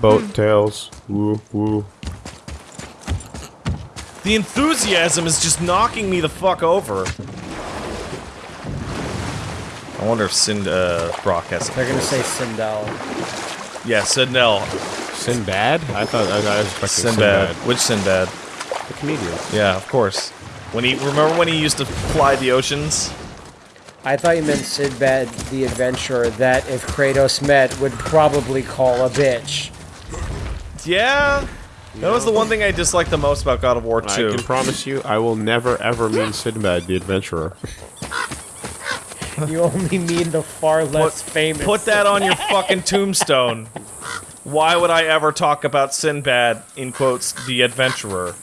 Boat tails. Woo woo. The enthusiasm is just knocking me the fuck over. I wonder if Sind uh, Brock has. They're gonna say Sindel. Yeah, Sindel. Sinbad? I thought I, I was expecting Sinbad. Sinbad. Which Sinbad? The comedian. Yeah, of course. When he remember when he used to fly the oceans? I thought you meant Sinbad the adventurer that if Kratos met would probably call a bitch. Yeah. That was the one thing I disliked the most about God of War 2. I 2. can promise you, I will never ever mean Sinbad the adventurer. You only mean the far less famous. Put that on your fucking tombstone. Why would I ever talk about Sinbad, in quotes, the adventurer?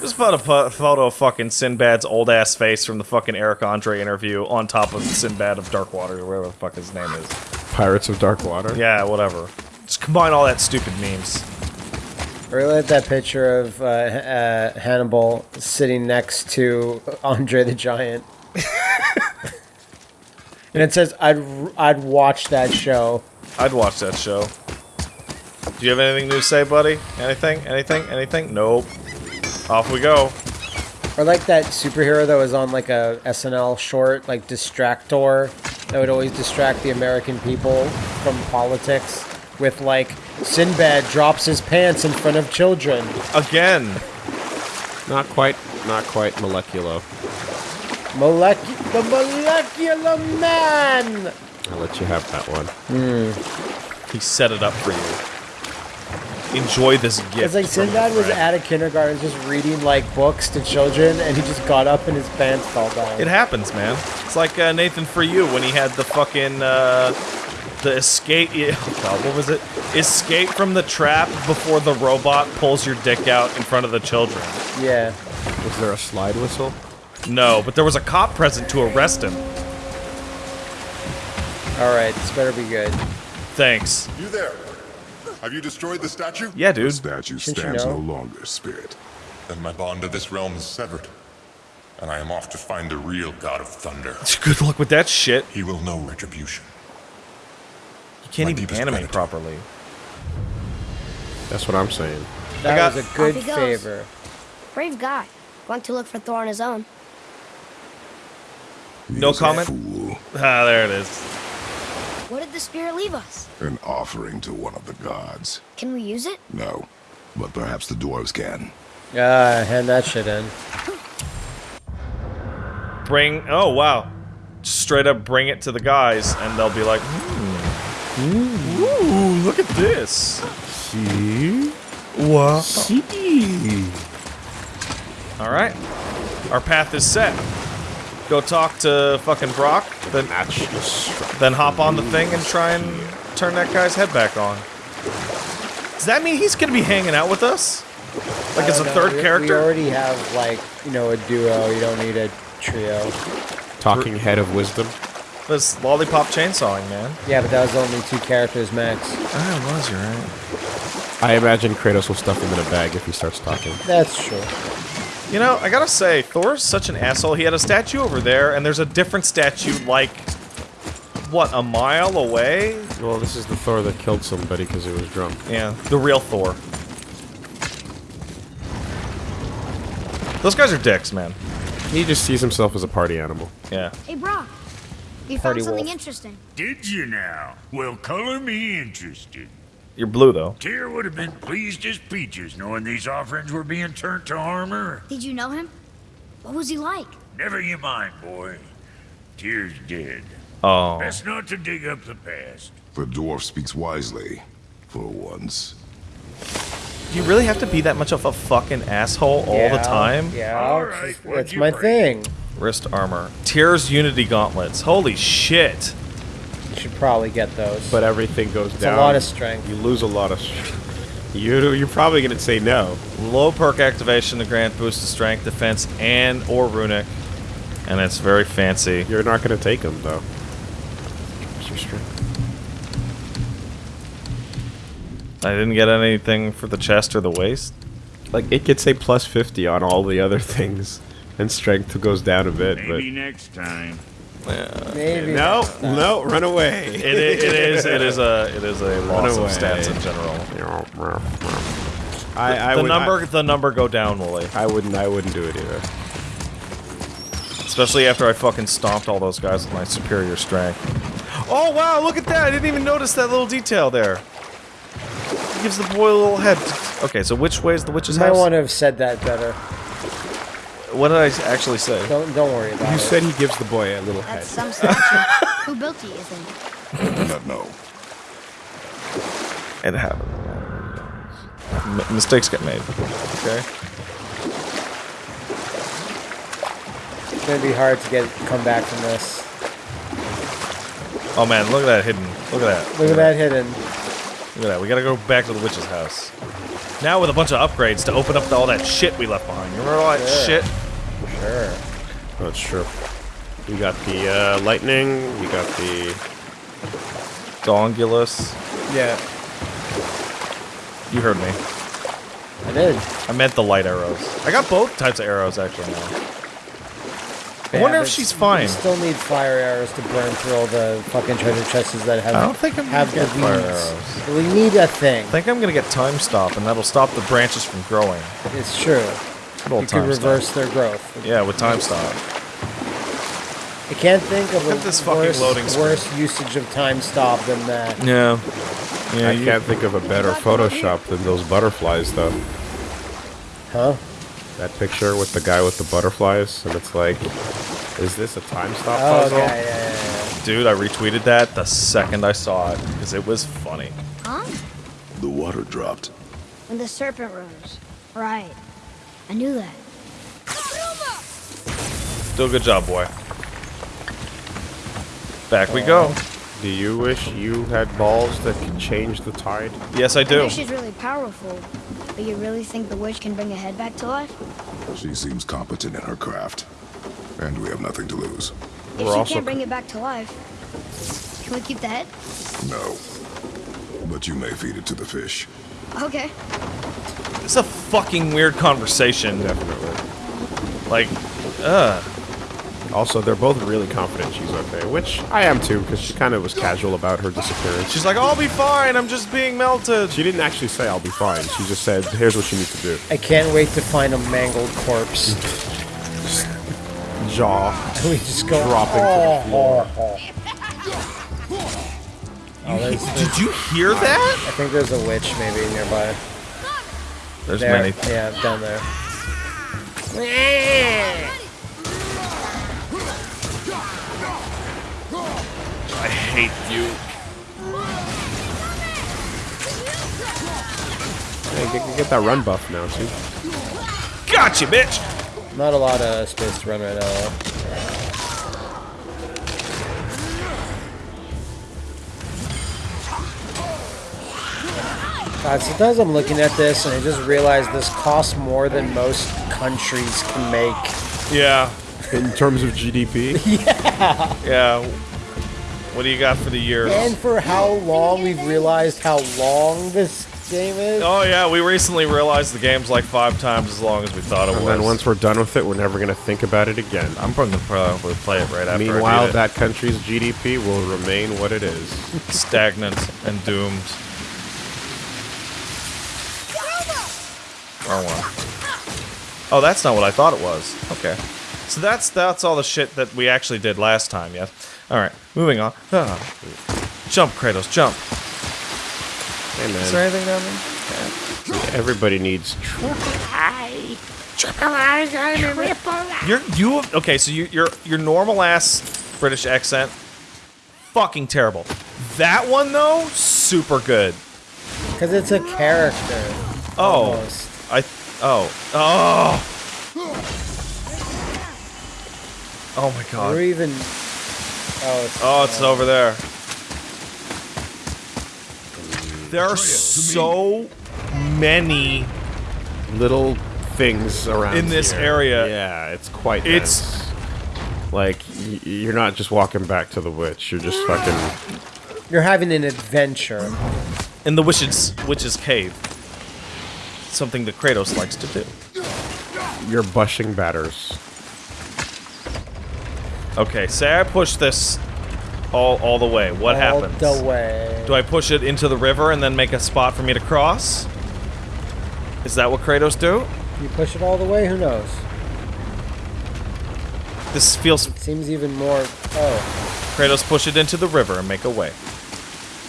Just put a pu- photo of fucking Sinbad's old ass face from the fucking Eric Andre interview on top of Sinbad of Darkwater, or whatever the fuck his name is. Pirates of Dark Water. Yeah, whatever. Just combine all that stupid memes. I really like that picture of uh, uh, Hannibal sitting next to Andre the Giant. and it says, "I'd I'd watch that show." I'd watch that show. Do you have anything new to say, buddy? Anything? Anything? Anything? Nope. Off we go. Or like that superhero that was on like a SNL short, like Distractor, that would always distract the American people from politics with like Sinbad drops his pants in front of children. Again. Not quite, not quite molecular. Molec- the molecular man. I'll let you have that one. He set it up for you. Enjoy this gift. It's like Sinbad was at a kindergarten just reading like books to children, and he just got up and his pants fell down. It happens, man. It's like uh, Nathan for you when he had the fucking uh, the escape. Oh God, what was it? Escape from the trap before the robot pulls your dick out in front of the children. yeah. Was there a slide whistle? No, but there was a cop present to arrest him. All right, this better be good. Thanks. You there? Have you destroyed the statue? Yeah, dude. The statue Shouldn't you stands know? no longer, spirit. Then my bond to this realm is severed. And I am off to find the real God of Thunder. Good luck with that shit. He will know retribution. You can't My even deepest animate gratitude. properly. That's what I'm saying. That got- was a good Off favor. Brave guy. Going to look for Thor on his own. No He's comment? Ah, there it is. What did the spirit leave us? an offering to one of the gods. Can we use it? No, but perhaps the dwarves can. Ah, hand that shit in. Bring. Oh wow. Straight up bring it to the guys, and they'll be like, "Hmm. "Ooh, look at this." See? Wow. See? All right. Our path is set. Go talk to fucking Brock, then then hop on the thing and try and turn that guy's head back on. Does that mean he's gonna be hanging out with us? Like as a know, third we- We already have like you know a duo. You don't need a trio. Talking head of wisdom. This lollipop chainsawing, man. Yeah, but that was only two characters max. Oh, it was, you're right. I imagine Kratos will stuff him in a bag if he starts talking. That's true. You know, I gotta say, Thor's such an asshole. He had a statue over there, and there's a different statue, like, what, a mile away? Well, this is the Thor that killed somebody because he was drunk. Yeah, the real Thor. Those guys are dicks, man. He just sees himself as a party animal. Yeah. Hey, Brock. We Party found something wolf. interesting. Did you now? Well, color me interested. You're blue, though. Tyr would have been pleased as peaches knowing these offerings were being turned to armor. Did you know him? What was he like? Never you mind, boy. Tyr's dead. Oh. Best not to dig up the past. The dwarf speaks wisely, for once. Do you really have to be that much of a fucking asshole all the time? Yeah, All it's- right, it's my bring? thing. Wrist armor. Tears Unity gauntlets. Holy shit. You should probably get those. But everything goes it's a lot of strength. You lose a lot of strength. You, you're probably going to say no. Low perk activation to grant boost to strength, defense, and or runic. And it's very fancy. You're not going to take them, though. What's your strength? I didn't get anything for the chest or the waist. Like, it could say plus 50 on all the other things. And strength goes down a bit, Maybe next time. Maybe. No, that's not- no, run away. It, i- it is it is a it is a loss of stats in general. I, I the would, number the number go down, Wooly. I, I wouldn't. I wouldn't do it either. Especially after I fucking stomped all those guys with my superior strength. Oh wow, look at that! I didn't even notice that little detail there. It gives the boy a little head. Okay, so which way is the witch's You might house? want to have said that better. What did I actually say? Don't don't worry about You it. You said he gives the boy a little head. That's some statue. Who built it, you think? I do not know. It happens. M- mistakes get made. Okay. It's gonna be hard to get come back from this. Oh man, look at that hidden. Look at that. Look at that hidden. Look at that. We gotta go back to the witch's house. Now with a bunch of upgrades to open up all that shit we left behind. You remember all that Sure. shit? Sure. That's true. You got the uh, lightning. You got the. Dongulus. Yeah, You heard me. I did. I meant the light arrows. I got both types of arrows actually now. I wonder if she's You fine. still need fire arrows to burn through all the fucking treasure chests that have. I don't think I'm gonna have get the fire arrows. We need a thing. I think I'm gonna get time stop, and that'll stop the branches from growing. It's true. Little You time could stop. reverse their growth. Yeah, with time stop. I can't think of Look a this fucking worse, loading screen. worse usage of time stop than that. Yeah. Yeah. I you- can't think of a better Photoshop than those butterflies, though. Huh? That picture with the guy with the butterflies, and it's like, is this a time stop Oh, puzzle? yeah, yeah, yeah, yeah. Dude, I retweeted that the second I saw it because it was funny. Huh? The water dropped. When the serpent rose. Right. I knew that. Still good job, boy. Back we go. Do you wish you had balls that could change the tide? Yes, I I do. know she's really powerful, but you really think the witch can bring a head back to life? She seems competent in her craft. And we have nothing to lose. If We're she also can't bring it back to life, can we keep the head? No. But you may feed it to the fish. Okay. It's a fucking weird conversation. Definitely. Like, uh, Also, they're both really confident she's okay, which I am too, because she kind of was casual about her disappearance. she's like, I'll be fine. I'm just being melted. She didn't actually say, I'll be fine. She just said, here's what you need to do. I can't wait to find a mangled corpse. Jaw. we just go Dropping to the floor. oh. Oh, Did you hear that? I think there's a witch maybe nearby. There's There. many. Yeah, down there. I hate you. Hey, get, get that run buff now, too. Gotcha, bitch. Not a lot of space to run right now. God, sometimes I'm looking at this and I just realize this costs more than most countries can make. Yeah. In terms of GDP, Yeah. Yeah. What do you got for the year? And for how long we've realized how long this game is. Oh yeah, we recently realized the game's like five times as long as we thought it and was. And then once we're done with it, we're never going to think about it again. I'm probably gonna probably play it right after. Meanwhile, I beat it. that country's GDP will remain what it is. stagnant and doomed. Wrong one. Oh, that's not what I thought it was. Okay. So that's that's all the shit that we actually did last time, yes? Alright, moving on. Ah. Jump, Kratos, jump. Hey, man. Is there anything down there? everybody needs. You're you okay, so you your your normal ass British accent fucking terrible. That one though, super good. Because it's a character. Oh. Almost. I oh. Oh. Oh my god. Or even. Oh, it's, Oh, it's over there. There are so many. little things around In this here. area. Yeah, it's quite. It's- dense. like you're not just walking back to the witch. You're just fucking. You're having an adventure. In the witch's witch's cave. Something that Kratos likes to do. You're bushing batters. Okay, say I push this all all the way. What All happens? the way. Do I push it into the river and then make a spot for me to cross? Is that what Kratos do? You push it all the way. Who knows? This feels It seems even more. Oh, Kratos push it into the river and make a way.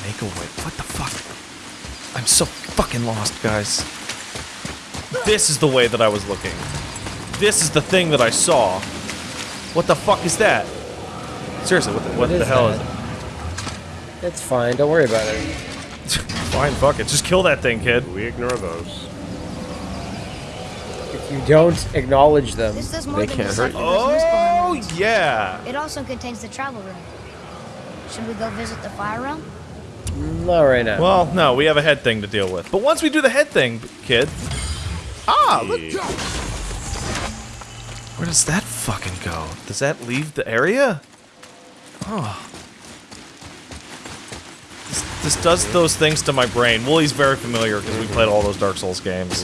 Make a way. What the fuck? I'm so fucking lost, guys. This is the way that I was looking. This is the thing that I saw. What the fuck is that? Seriously, what the, what what the is hell that? is it? It's fine. Don't worry about it. Fine, fuck it. Just kill that thing, kid. We ignore those. If you don't acknowledge them, This does more They can't hurt you. Oh, yeah. It also contains the travel room. Should we go visit the fire room? not right now. Well, no, we have a head thing to deal with. But once we do the head thing, kid. Ah, look. Where does that fucking go? Does that leave the area? Oh. This, this does those things to my brain. Wooly's very familiar because we played all those Dark Souls games.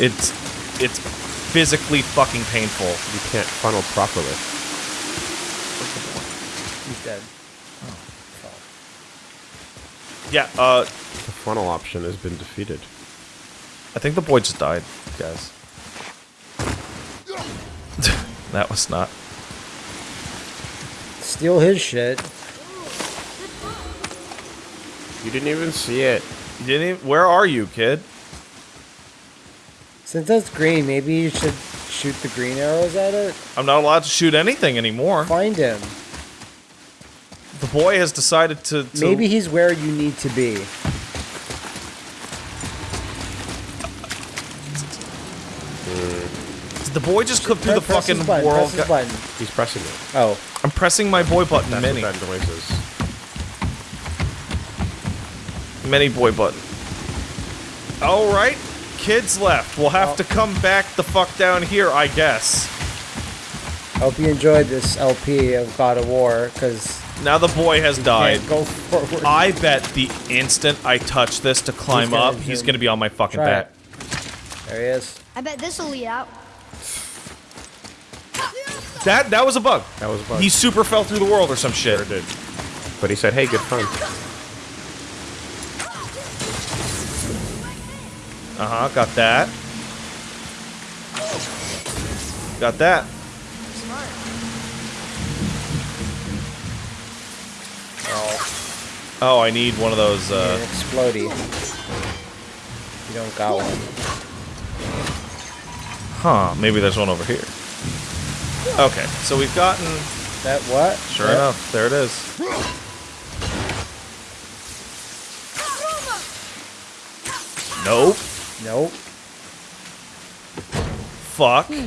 It's it's physically fucking painful. You can't funnel properly. He's dead. Yeah, uh, The funnel option has been defeated. I think the boy just died, guys. that was not. Steal his shit. You didn't even see it. You didn't even, where are you, kid? Since that's green, maybe you should shoot the green arrows at it. I'm not allowed to shoot anything anymore. Find him. The boy has decided to. to Maybe he's where you need to be. The boy just cook through the Press his fucking button, world. Press his button. He's pressing it. Oh, I'm pressing my boy button, That's many, what that noise is. many boy button. All right, kids left. We'll have to come back the fuck down here, I guess. hope you enjoyed this LP of God of War, because Now the boy has died. can't go forward. I bet the instant I touch this to climb gonna up, he's gonna be on my fucking Try back. it. There he is. I bet this will lead out. That that was a bug. That was a bug. He super fell through the world or some shit. Sure did. But he said, hey, good fun. Uh huh. Got that. Got that. Oh, Oh, I need one of those. Uh, explodey. You don't got one. huh? Maybe there's one over here. Okay, so we've gotten. That what? Sure Yep. enough, there it is. Nope. Nope. Fuck. Hmm.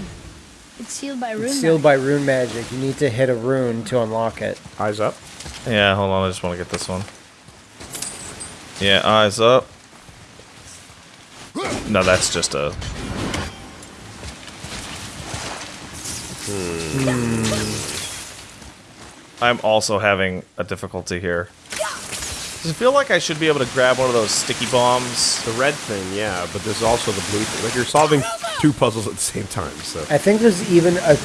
It's sealed by rune. It's sealed by rune magic. You need to hit a rune to unlock it. Eyes up. Yeah, hold on. I just want to get this one. Yeah, eyes up. No, that's just a. Hmm. I'm also having a difficulty here. Does it feel like I should be able to grab one of those sticky bombs? The red thing, yeah, but there's also the blue thing. Like, you're solving two puzzles at the same time, so. I think there's even a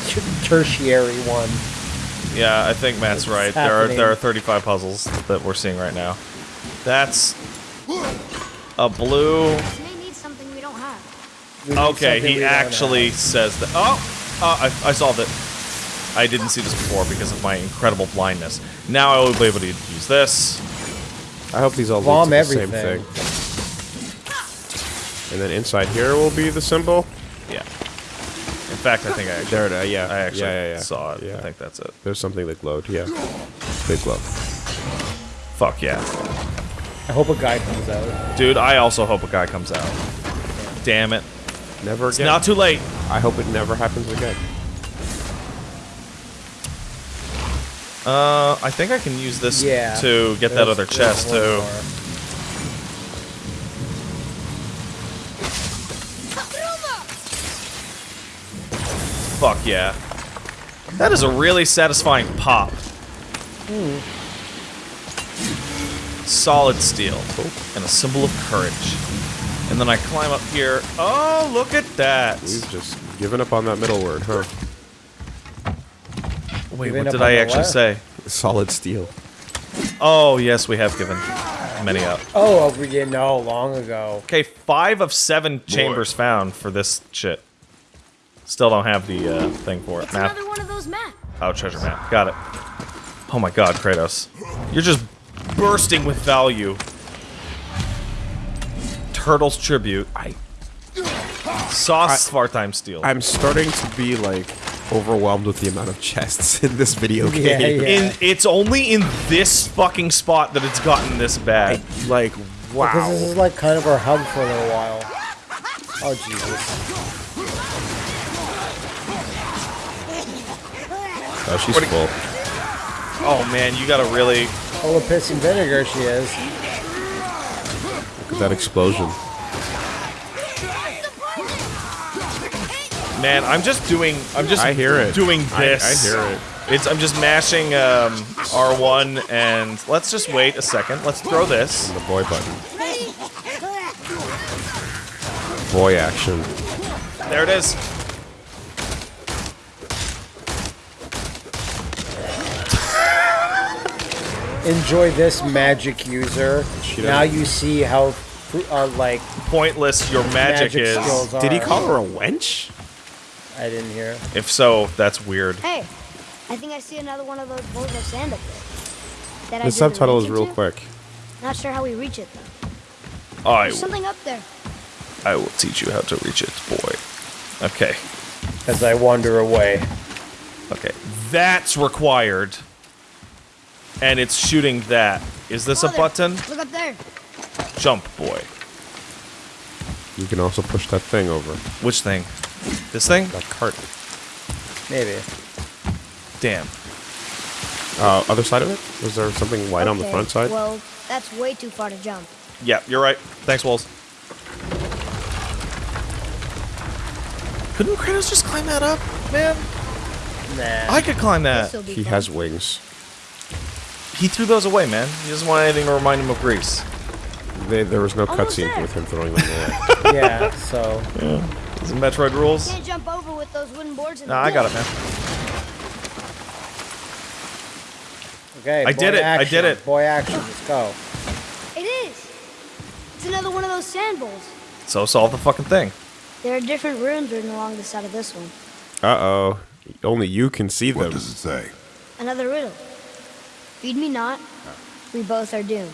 tertiary one. Yeah, I think Matt's What's right. There are there are 35 puzzles that we're seeing right now. That's a blue. This need something we don't have. We Okay, he actually have. says that. Oh, uh, I, I solved it. I didn't see this before because of my incredible blindness. Now I will be able to use this. I hope these all Bomb lead to the everything. same thing. And then inside here will be the symbol. Yeah. In fact, I think I actually, There it is, yeah. I actually yeah, yeah, yeah. saw it. Yeah. I think that's it. There's something that glowed, yeah. Big glow. Fuck yeah. I hope a guy comes out. Dude, I also hope a guy comes out. Damn it. Never It's again. not too late. I hope it never happens again. Uh, I think I can use this Yeah. to get that other chest one too. more. Fuck yeah. That is a really satisfying pop. Solid steel. And a symbol of courage. And then I climb up here. Oh, look at that. We've just given up on that middle word, huh? Wait, Giving what did I actually what? say? Solid steel. Oh, yes, we have given many up. Oh, we didn't know long ago. Okay, five of seven chambers found for this shit. Still don't have the uh, thing for it. It's Map. another one of those maps. Oh, treasure map. Got it. Oh my god, Kratos. You're just bursting with value. Turtles tribute. I. Sauce Svartime Steel. I'm starting to be like overwhelmed with the amount of chests in this video Yeah, game. yeah. in it's only in this fucking spot that it's gotten this bad. Like, wow. Because this is like kind of our hub for a little while. Oh Jesus! Oh, she's full. Oh man, you gotta really. Full of piss and vinegar she is. Look at that explosion. Man, I'm just doing. I'm just. I hear it. Doing this. I hear it. It's. I'm just mashing um, R1 and let's just wait a second. Let's throw this. The boy button. Boy action. There it is. Enjoy this magic user. Now you see how fr- uh, like Pointless your magic, magic, is. are. Did he call her a wench? I didn't hear. If so, that's weird. Hey, I think I see another one of those bowls of sand up there. That I The did subtitle is real into? quick. Not sure how we reach it though. I, There's something up there. I will teach you how to reach it, boy. Okay. As I wander away. Okay. That's required. And it's shooting that. Is this a button? Look up there. Jump, boy. You can also push that thing over. Which thing? This thing? That cart. Maybe. Damn. Uh, other side of it? Was there something white on the front side? Well, that's way too far to jump. Yeah, you're right. Thanks, Walls. Couldn't Kratos just climb that up, man? Nah. I could climb that. He fun. has wings. He threw those away, man. He doesn't want anything to remind him of Greece. They, there was no cutscene with him throwing them away. yeah. So Is it Metroid rules? Can't jump over with those wooden boards in Nah, I got it, man. okay. I did it, I did it. Boy action. Let's go. It is. It's another one of those sand bowls. So solve the fucking thing. There are different runes written along the side of this one. Uh-oh. Only you can see What them. does it say? Another riddle. Feed me not, we both are doomed.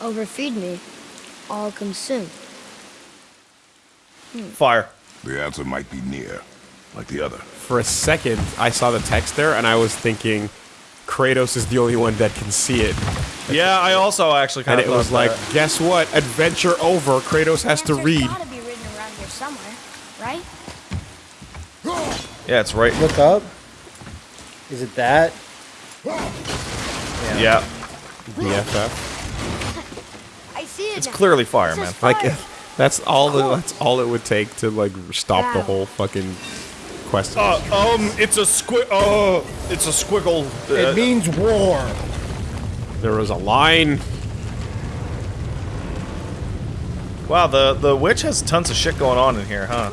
Overfeed me, all consume. Hmm. Fire. The answer might be near, like the other. For a second, I saw the text there, and I was thinking Kratos is the only one that can see it. Yeah, I also actually kind And of it was like, guess what? Adventure over. Kratos has to read. gotta be written around here somewhere, right? yeah, it's right. Look up. Is it that? Yeah, BFF. I see it it's clearly fire, It man. says Like, fire. that's all. The, that's all it would take to like stop the whole fucking quest. Uh, um, it's a squig. Oh, it's a squiggle. Uh, It means war. there was a line. wow, the the witch has tons of shit going on in here, huh?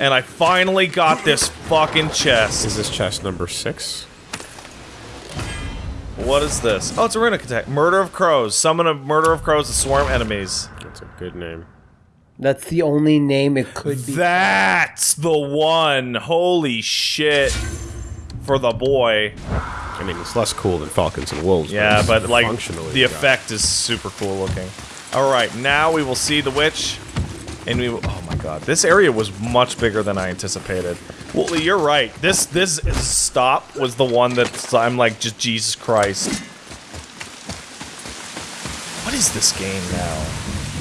And I finally got this fucking chest. Is this chest number six? What is this? Oh, it's a runic attack. Murder of crows. Summon a murder of crows to swarm enemies. That's a good name. That's the only name it could be. That's the one. Holy shit. For the boy. I mean, it's less cool than Falcons and Wolves. Yeah, it's but like functionally the got- effect is super cool looking. All right, now we will see the witch, and we. Will, oh my god, this area was much bigger than I anticipated. Well, you're right. This this stop was the one that I'm like, just Jesus Christ. What is this game now?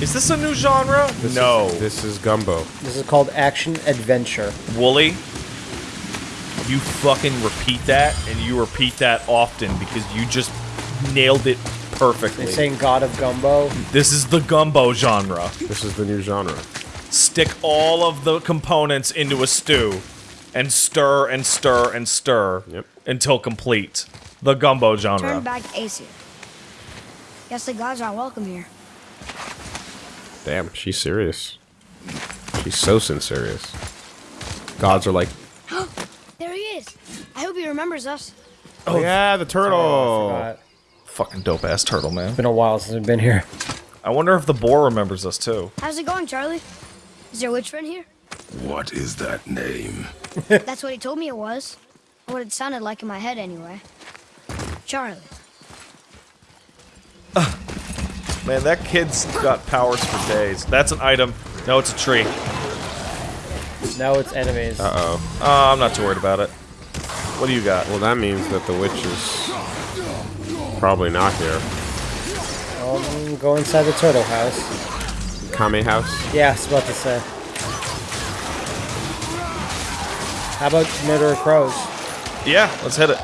Is this a new genre? This no. Is, this is Gumbo. This is called action adventure. Wooly, you fucking repeat that, and you repeat that often because you just nailed it perfectly. They're saying God of Gumbo. This is the gumbo genre. This is the new genre. Stick all of the components into a stew and stir and stir and stir Yep. until complete. The gumbo genre. Turn back to Aesir. Guess the gods are welcome here. Damn, she's serious. She's so serious. Gods are like, There he is. I hope he remembers us. Oh, oh yeah, the turtle. Oh, forgot. Fucking dope ass turtle, man. Been a while since I've been here. I wonder if the boar remembers us too. How's it going, Charlie? Is there a witch friend here? What is that name? That's what he told me it was. What it sounded like in my head, anyway. Charlie. Man, that kid's got powers for days. That's an item. No, it's a tree. No, it's enemies. Uh oh. Uh, I'm not too worried about it. What do you got? Well, that means that the witch is probably not here. Um, go inside the turtle house. Kame house. Yeah, I was about to say. How about murder of crows? Yeah, let's hit it.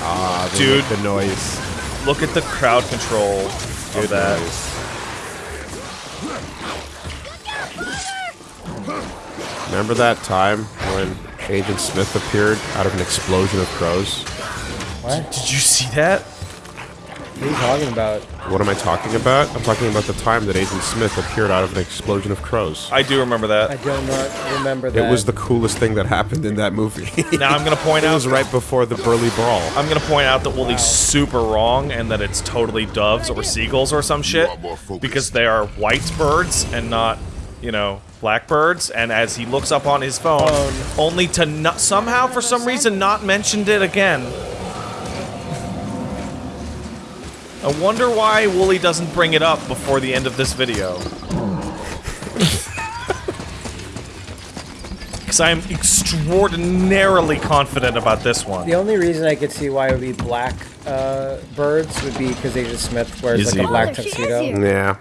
Ah, the, Dude. the noise. Look at the crowd control. Do of that. noise. Remember that time when Agent Smith appeared out of an explosion of crows? What? Did you see that? What are you talking about? What am I talking about? I'm talking about the time that Agent Smith appeared out of an explosion of crows. I do remember that. I do not remember that. It was the coolest thing that happened in that movie. Now I'm gonna point out. it was right before the Burly Brawl. I'm gonna point out that Wooly's super wrong and that it's totally doves or seagulls or some shit are more focused. because they are white birds and not, you know, black birds. And as he looks up on his phone, Phone. only to somehow for some reason not mentioned it again. I wonder why Wooly doesn't bring it up before the end of this video. Because I am extraordinarily confident about this one. The only reason I could see why it would be black uh, birds would be because Agent Smith wears Is like he- a black Oh, there she is tuxedo. Yeah.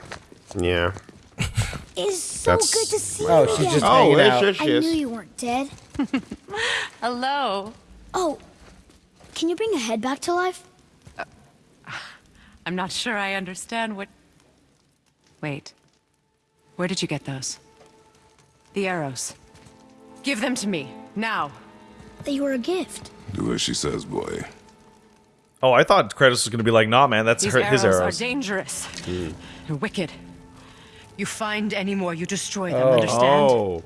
Yeah. It's so That's- good to see Oh, you she's again. just Oh, hanging there out. she- I knew you weren't dead. Hello. Oh, can you bring a head back to life? I'm not sure I understand what. Wait. Where did you get those? The arrows. Give them to me, now. They were a gift. Do as she says, boy. Oh, I thought Kratos was gonna be like, nah, man, that's These her, arrows, his are arrows. dangerous. Hmm. You're wicked. You find any more, you destroy them, Oh. understand? Oh.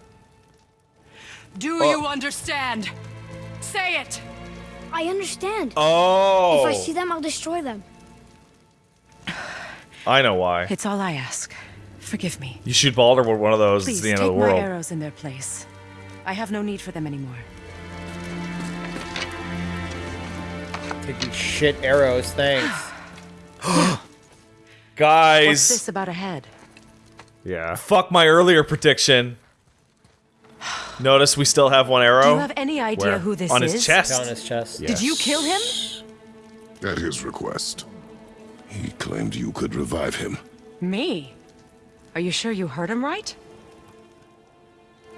Do oh. you understand? Say it! I understand. Oh, If I oh. see them, I'll destroy them. I know why. It's all I ask. Forgive me. You shoot Baldur with one of those, Please it's the end of the world. Please take my world. arrows in their place. I have no need for them anymore. Take these shit arrows, thanks. Guys. What's this about a head? Yeah. fuck my earlier prediction. Notice we still have one arrow Do you have any idea Where? who this on is? his chest. Down his chest. Yes. Did you kill him? At his request. He claimed you could revive him. Me? Are you sure you heard him right?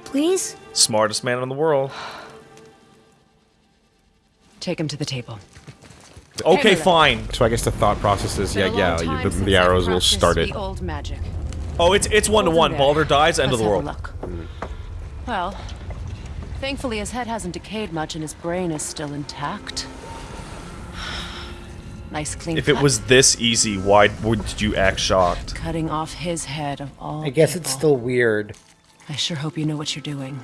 Please? Smartest man in the world. Take him to the table. Okay, Hang fine. So I guess the thought process is, yeah, Been a long yeah, you, the, the arrows will start it. Old magic. Oh, it's it's one to one. there. Baldur dies, end of Let's the world. look. Well, thankfully his head hasn't decayed much and his brain is still intact. Nice clean If it was this easy, why would you act shocked? cutting off his head of all I guess it's still weird. I sure hope you know what you're doing.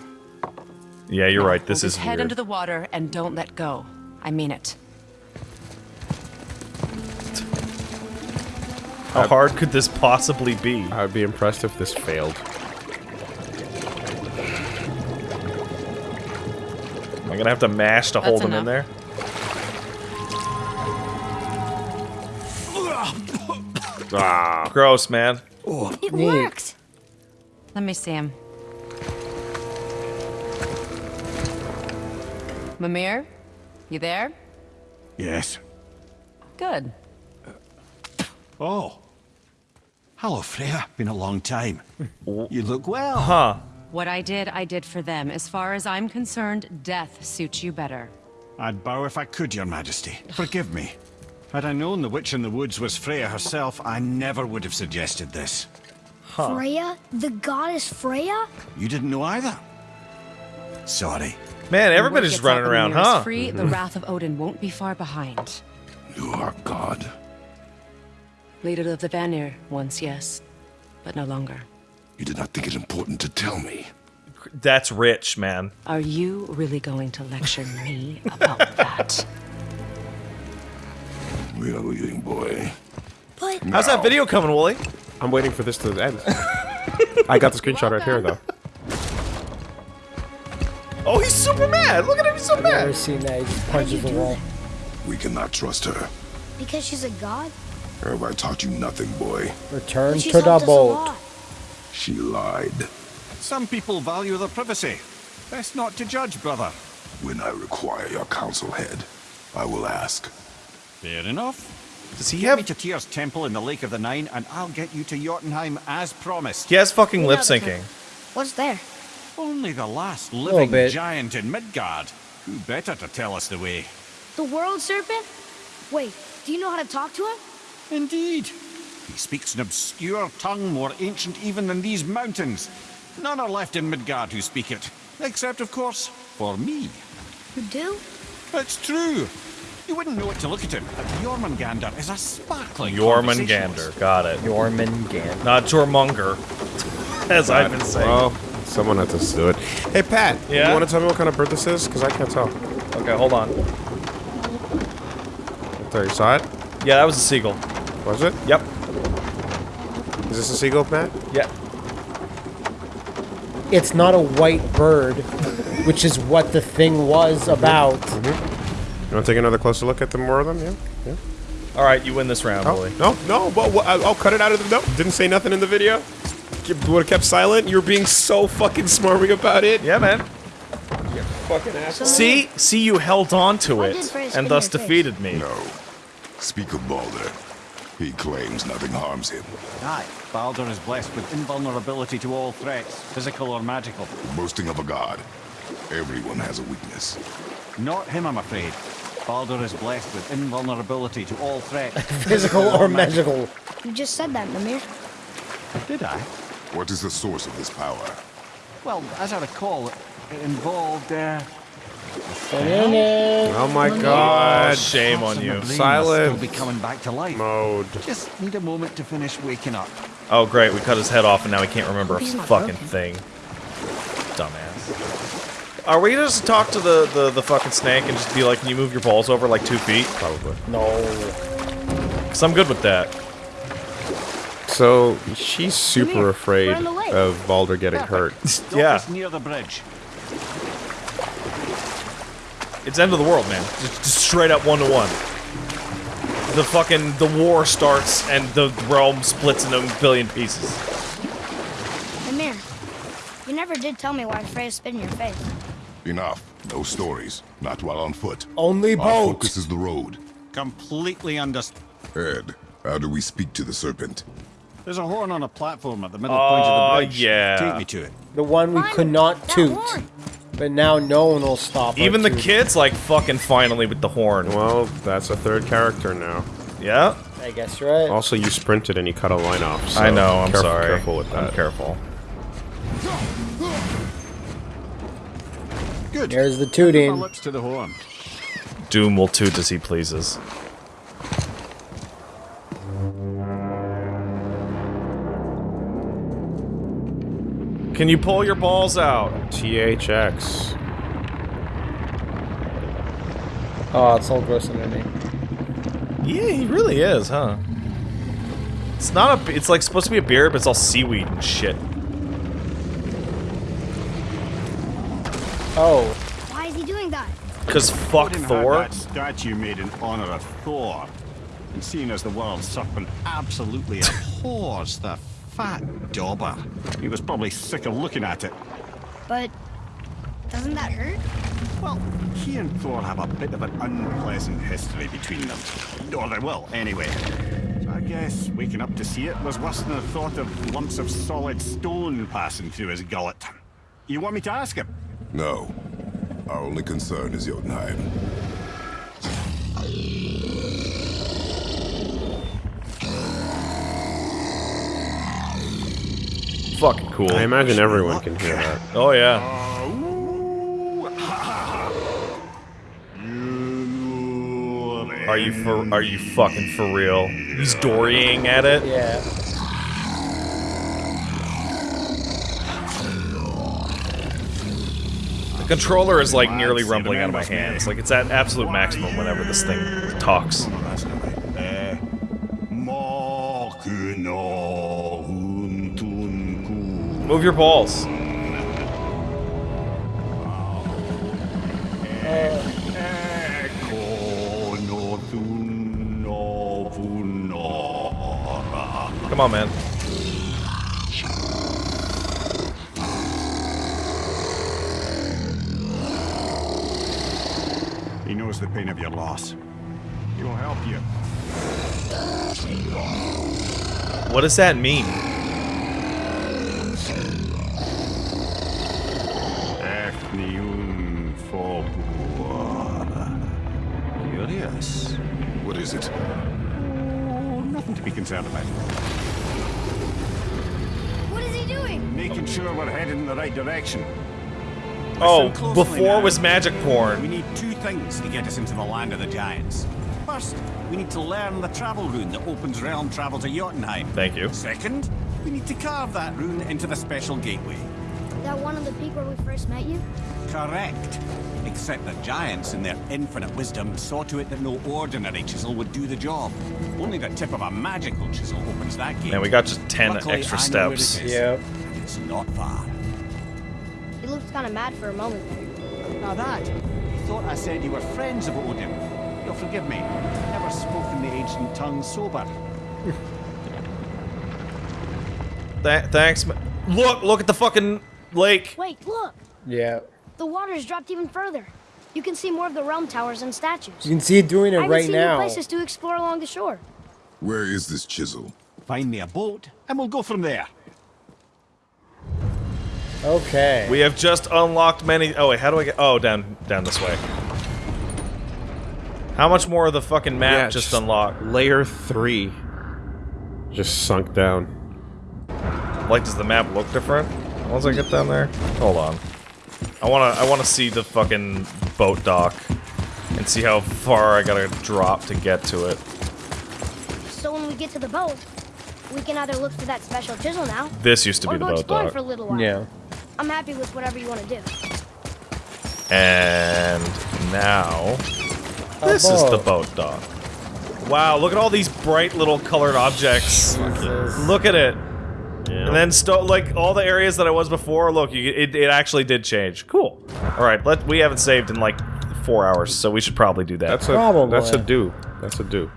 Yeah, you're right. This Hold is his head weird. into the water and don't let go. I mean it. How hard could this possibly be? I would be impressed if this failed. Am I gonna have to mash to hold him in there? Ah. Gross, man. It Neat. worked. Let me see him. Mimir? You there? Yes. Good. Oh. Hello, Freya. Been a long time. You look well. Huh. What I did, I did for them. As far as I'm concerned, death suits you better. I'd bow if I could, Your Majesty. Forgive me. Had I known the witch in the woods was Freya herself, I never would have suggested this. Freya? The goddess Freya? You didn't know either? Sorry. Man, everybody's word just gets out running around, Mimir huh? Free, the mm-hmm. wrath of Odin won't be far behind. You are God. Leader of the Vanir, once yes, but no longer. You did not think it important to tell me. that's rich, man. Are you really going to lecture me about that? We are leaving, boy. But How's that video coming, Wooly? I'm waiting for this to end. I got the screenshot right here, though. Oh, he's super mad. Look at him, he's so I've never mad. seen that. He just punches the do wall. We cannot trust her. because she's a god, Or have I taught you nothing, boy? Return to the helped us a boat. She lied. Some people value their privacy. Best not to judge, brother. When I require your counsel, head, I will ask. Fair enough. Does he Get me to Tyr's temple in the Lake of the Nine, and I'll get you to Jotunheim as promised. He has fucking We lip know the syncing. What's there? Only the last living bit. giant in Midgard. Who better to tell us the way? The world serpent? Wait, do you know how to talk to him? Indeed. He speaks an obscure tongue more ancient even than these mountains. None are left in Midgard who speak it. Except, of course, for me. You do? It's true. You wouldn't know it to look at him, but Jormungandr is a sparkling Jormungandr. Got it. Jormungandr. Not Jormunger, as I've been saying. Well, someone had to do it. Hey, Pat. Yeah? You want to tell me what kind of bird this is? Because I can't tell. Okay, hold on. Right there, you saw it? Yeah, that was a seagull. Was it? Yep. Is this a seagull, Pat? Yeah. It's not a white bird, which is what the thing was about. You want to take another closer look at the more of them? Yeah. Yeah. All right, you win this round, Oh, Wooly. no, no. Well, well, I'll I'll cut it out of the. No, didn't say nothing in the video. Would have kept silent. You're being so fucking smarmy about it. Yeah, man. Fucking asshole. See, see, you held on to it, and thus defeated me. No. Speak of Baldur. He claims nothing harms him. Aye, Baldur is blessed with invulnerability to all threats, physical or magical. Boasting of a god. Everyone has a weakness. Not him, I'm afraid. Baldur is blessed with invulnerability to all threats. Physical or magical. You just said that, Mimir. Did I? What is the source of this power? Well, as I recall, it involved, uh... Oh my god. Shame on you. Silence. Will be coming back to life. Mode. Just need a moment to finish waking up. Oh, great, we cut his head off, and now he can't remember a fucking broken. thing. Dumbass. Are we gonna just talk to the, the, the fucking snake and just be like, can you move your balls over like two feet? Probably. No. Because I'm good with that. So she's super here. afraid We're on the lake. of Baldur getting hurt. Stop Yeah. near the bridge. It's end of the world, man. Just, just straight up one to one. The fucking the war starts and the realm splits into a billion pieces. Mimir, you never did tell me why Freya spit in your face. Enough. No stories. Not while on foot. Only Our boat. focus is the road. Completely understood. Ed, how do we speak to the serpent? There's a horn on a platform at the middle point of Oh, the bridge. yeah. Take me to it. The one we could not toot. But now no one will stop. our Even the toot. kids like fucking finally with the horn. Well, that's a third character now. Yeah, I guess you're right. Also, you sprinted and you cut a line off. So I know. I'm careful, sorry. Careful with that. I'm that. careful. Good. There's the tooting. lips to the horn. Doom will toot as he pleases. Can you pull your balls out? THX. Oh, it's all gross underneath. Yeah, he really is, huh? It's not a. It's like supposed to be a beer, but it's all seaweed and shit. Oh, Why is he doing that? Cause fuck Odin had Thor. that statue made in honor of Thor. And seeing as the world serpent absolutely abhors the fat dauber, he was probably sick of looking at it. But doesn't that hurt? Well, he and Thor have a bit of an unpleasant history between them. Or they will, anyway. So I guess waking up to see it was worse than the thought of lumps of solid stone passing through his gullet. You want me to ask him? No. Our only concern is Jotunheim. Fucking cool. I imagine everyone can hear that. Oh yeah. Are you for? Are you fucking for real? He's dorying at it. yeah. Controller is like nearly rumbling out of my hands. Like it's at absolute maximum whenever this thing talks. Move your balls. Come on, man. Knows the pain of your loss. He will help you. What does that mean? Ethniun Curious. What is it? Oh, nothing to be concerned about. What is he doing? Making sure we're headed in the right direction. Oh, Listen before now. was magic porn. We need two things to get us into the land of the giants. First, we need to learn the travel rune that opens realm travel to Jotunheim. Thank you. Second, we need to carve that rune into the special gateway. That one on the peak where we first met you? Correct. Except the giants, in their infinite wisdom, saw to it that no ordinary chisel would do the job. Only the tip of a magical chisel opens that gate. Man, we got just 10 Luckily, extra I know where it steps. is, Yep. and It's not far. He looked kind of mad for a moment there. Now that, you thought I said you were friends of Odin. You'll forgive me. I've Never spoken the ancient tongue sober. Th thanks. Look, look at the fucking lake. Wait, look! Yeah. The water's dropped even further. You can see more of the realm towers and statues. You can see it doing it I haven't right seen now. new places to explore along the shore. Where is this chisel? Find me a boat, and we'll go from there. Okay. We have just unlocked many. Oh wait, how do I get? Oh, down, down this way. How much more of the fucking map Yeah, just just- unlocked? Layer three. Just sunk down. Like, does the map look different once I get down there? Hold on. I wanna, I wanna see the fucking boat dock and see how far I gotta drop to get to it. So when we get to the boat, we can either look for that special chisel now, This used to be the boat exploring dock, for a little while. Yeah. I'm happy with whatever you want to do. and now oh, this is the boat. boat dock. Wow, look at all these bright little colored objects. Look at it. And then sto like all the areas that I was before, look, you, it, it actually did change. Cool. All right, let we haven't saved in like four hours, so we should probably do that. That's a Probably. that's a do. That's a do.